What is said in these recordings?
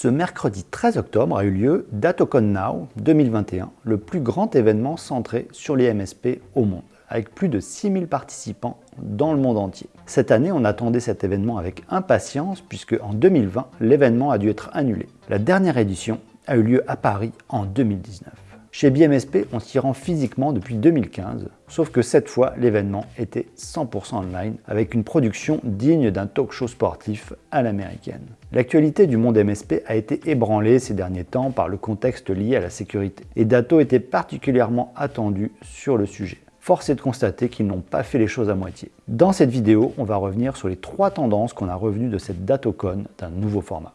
Ce mercredi 13 octobre a eu lieu DatoCon Now 2021, le plus grand événement centré sur les MSP au monde, avec plus de 6000 participants dans le monde entier. Cette année, on attendait cet événement avec impatience puisque en 2020, l'événement a dû être annulé. La dernière édition a eu lieu à Paris en 2019. Chez BMSP, on s'y rend physiquement depuis 2015, sauf que cette fois, l'événement était 100% online, avec une production digne d'un talk show sportif à l'américaine. L'actualité du monde MSP a été ébranlée ces derniers temps par le contexte lié à la sécurité, et Dato était particulièrement attendu sur le sujet. Force est de constater qu'ils n'ont pas fait les choses à moitié. Dans cette vidéo, on va revenir sur les trois tendances qu'on a revenues de cette DatoCon d'un nouveau format.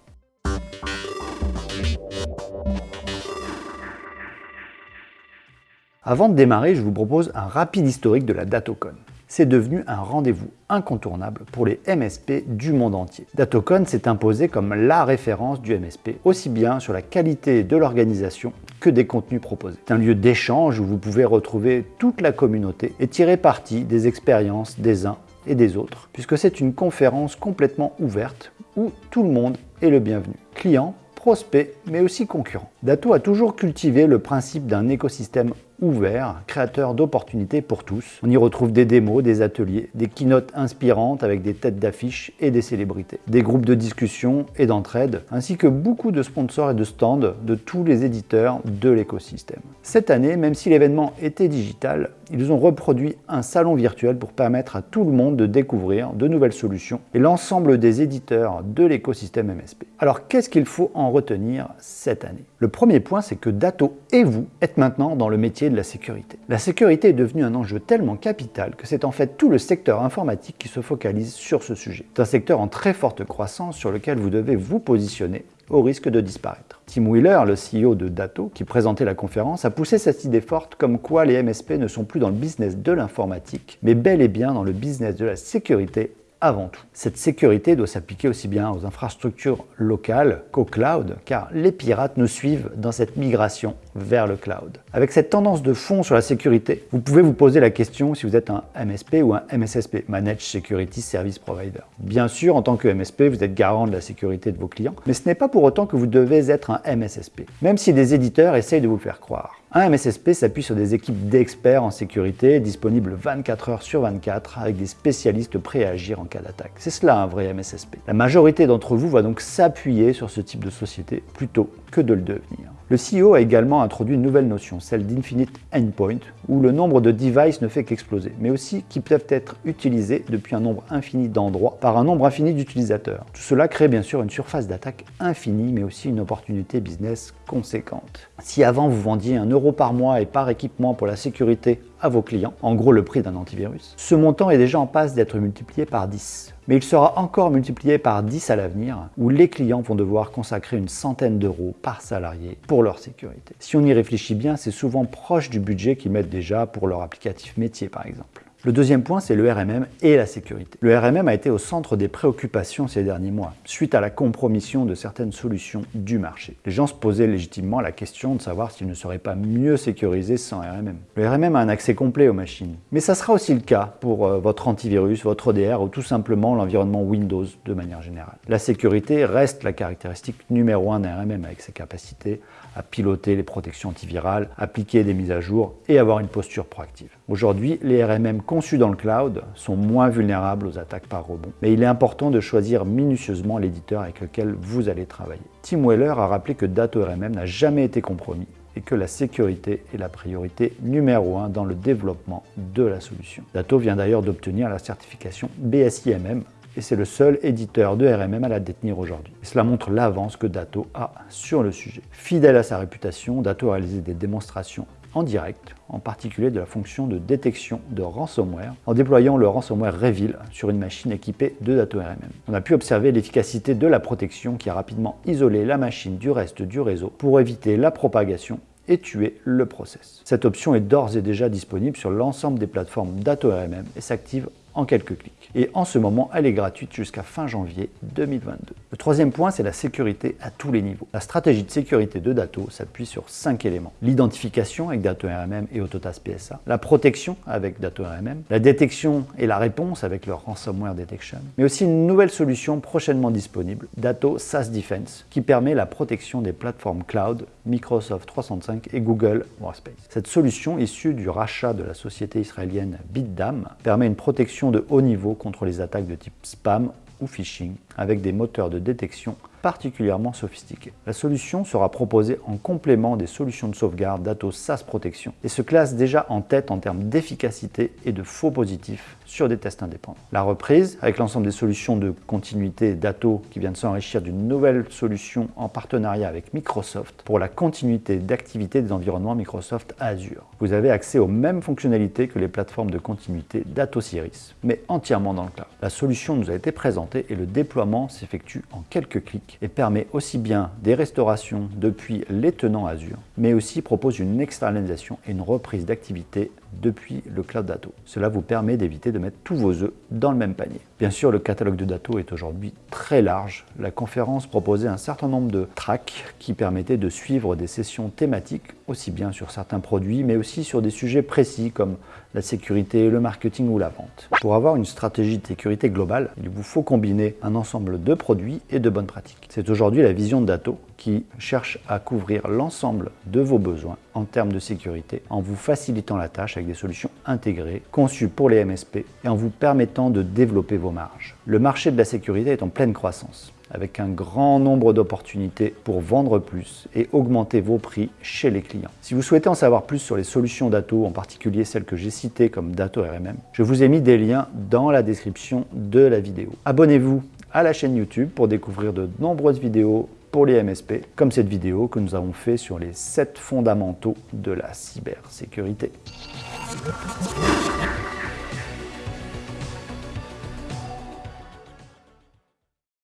Avant de démarrer, je vous propose un rapide historique de la DatoCon. C'est devenu un rendez-vous incontournable pour les MSP du monde entier. DatoCon s'est imposé comme la référence du MSP, aussi bien sur la qualité de l'organisation que des contenus proposés. C'est un lieu d'échange où vous pouvez retrouver toute la communauté et tirer parti des expériences des uns et des autres, puisque c'est une conférence complètement ouverte où tout le monde est le bienvenu. Clients, prospects, mais aussi concurrents. Dato a toujours cultivé le principe d'un écosystème ouvert, créateur d'opportunités pour tous. On y retrouve des démos, des ateliers, des keynotes inspirantes avec des têtes d'affiches et des célébrités, des groupes de discussion et d'entraide, ainsi que beaucoup de sponsors et de stands de tous les éditeurs de l'écosystème. Cette année, même si l'événement était digital, ils ont reproduit un salon virtuel pour permettre à tout le monde de découvrir de nouvelles solutions et l'ensemble des éditeurs de l'écosystème MSP. Alors qu'est-ce qu'il faut en retenir cette année? Le premier point, c'est que Dato et vous êtes maintenant dans le métier de la sécurité. La sécurité est devenue un enjeu tellement capital que c'est en fait tout le secteur informatique qui se focalise sur ce sujet. C'est un secteur en très forte croissance sur lequel vous devez vous positionner au risque de disparaître. Tim Wheeler, le CEO de Dato, qui présentait la conférence, a poussé cette idée forte comme quoi les MSP ne sont plus dans le business de l'informatique, mais bel et bien dans le business de la sécurité avant tout. Cette sécurité doit s'appliquer aussi bien aux infrastructures locales qu'au cloud, car les pirates nous suivent dans cette migration vers le cloud. Avec cette tendance de fond sur la sécurité, vous pouvez vous poser la question si vous êtes un MSP ou un MSSP, Managed Security Service Provider. Bien sûr, en tant que MSP, vous êtes garant de la sécurité de vos clients, mais ce n'est pas pour autant que vous devez être un MSSP, même si des éditeurs essayent de vous le faire croire. Un MSSP s'appuie sur des équipes d'experts en sécurité disponibles 24 heures sur 24 avec des spécialistes prêts à agir en cas d'attaque. C'est cela un vrai MSSP. La majorité d'entre vous va donc s'appuyer sur ce type de société plutôt que de le devenir. Le CEO a également introduit une nouvelle notion, celle d'infinite endpoint, où le nombre de devices ne fait qu'exploser, mais aussi qui peuvent être utilisés depuis un nombre infini d'endroits par un nombre infini d'utilisateurs. Tout cela crée bien sûr une surface d'attaque infinie, mais aussi une opportunité business conséquente. Si avant vous vendiez un euro par mois et par équipement pour la sécurité à vos clients, en gros le prix d'un antivirus, ce montant est déjà en passe d'être multiplié par 10 mais il sera encore multiplié par 10 à l'avenir, où les clients vont devoir consacrer une centaine d'euros par salarié pour leur sécurité. Si on y réfléchit bien, c'est souvent proche du budget qu'ils mettent déjà pour leur applicatif métier par exemple. Le deuxième point, c'est le RMM et la sécurité. Le RMM a été au centre des préoccupations ces derniers mois, suite à la compromission de certaines solutions du marché. Les gens se posaient légitimement la question de savoir s'ils ne seraient pas mieux sécurisés sans RMM. Le RMM a un accès complet aux machines, mais ça sera aussi le cas pour euh, votre antivirus, votre ODR ou tout simplement l'environnement Windows de manière générale. La sécurité reste la caractéristique numéro un d'un RMM avec ses capacités à piloter les protections antivirales, appliquer des mises à jour et avoir une posture proactive. Aujourd'hui, les RMM conçus dans le cloud sont moins vulnérables aux attaques par rebond, mais il est important de choisir minutieusement l'éditeur avec lequel vous allez travailler. Tim Weller a rappelé que Dato RMM n'a jamais été compromis et que la sécurité est la priorité numéro un dans le développement de la solution. Dato vient d'ailleurs d'obtenir la certification BSIMM et c'est le seul éditeur de RMM à la détenir aujourd'hui. cela montre l'avance que Dato a sur le sujet. Fidèle à sa réputation, Dato a réalisé des démonstrations en direct, en particulier de la fonction de détection de ransomware, en déployant le ransomware Reveal sur une machine équipée de Dato RMM. On a pu observer l'efficacité de la protection qui a rapidement isolé la machine du reste du réseau pour éviter la propagation et tuer le process. Cette option est d'ores et déjà disponible sur l'ensemble des plateformes Dato RMM et s'active en quelques clics. Et en ce moment, elle est gratuite jusqu'à fin janvier 2022. Le troisième point, c'est la sécurité à tous les niveaux. La stratégie de sécurité de Dato s'appuie sur cinq éléments. L'identification avec Dato RMM et Autotask PSA, la protection avec Dato RMM, la détection et la réponse avec leur ransomware detection, mais aussi une nouvelle solution prochainement disponible, Dato SaaS Defense, qui permet la protection des plateformes cloud Microsoft 365 et Google Workspace. Cette solution, issue du rachat de la société israélienne BitDam, permet une protection de haut niveau contre les attaques de type spam ou phishing avec des moteurs de détection particulièrement sophistiqués. La solution sera proposée en complément des solutions de sauvegarde d'Atos SaaS Protection et se classe déjà en tête en termes d'efficacité et de faux positifs sur des tests indépendants. La reprise, avec l'ensemble des solutions de continuité d'Atos qui vient de s'enrichir d'une nouvelle solution en partenariat avec Microsoft pour la continuité d'activité des environnements Microsoft Azure. Vous avez accès aux mêmes fonctionnalités que les plateformes de continuité d'Atos Iris, mais entièrement dans le cloud. La solution nous a été présentée et le déploiement s'effectue en quelques clics et permet aussi bien des restaurations depuis les tenants Azure, mais aussi propose une externalisation et une reprise d'activité depuis le cloud Dato. Cela vous permet d'éviter de mettre tous vos œufs dans le même panier. Bien sûr, le catalogue de Dato est aujourd'hui très large. La conférence proposait un certain nombre de tracks qui permettaient de suivre des sessions thématiques, aussi bien sur certains produits, mais aussi sur des sujets précis comme la sécurité, le marketing ou la vente. Pour avoir une stratégie de sécurité globale, il vous faut combiner un ensemble de produits et de bonnes pratiques. C'est aujourd'hui la vision de Dato qui cherche à couvrir l'ensemble de vos besoins en termes de sécurité en vous facilitant la tâche avec des solutions intégrées, conçues pour les MSP et en vous permettant de développer vos marges. Le marché de la sécurité est en pleine croissance avec un grand nombre d'opportunités pour vendre plus et augmenter vos prix chez les clients. Si vous souhaitez en savoir plus sur les solutions Dato, en particulier celles que j'ai citées comme Dato RMM, je vous ai mis des liens dans la description de la vidéo. Abonnez-vous à la chaîne YouTube pour découvrir de nombreuses vidéos pour les MSP, comme cette vidéo que nous avons fait sur les 7 fondamentaux de la cybersécurité.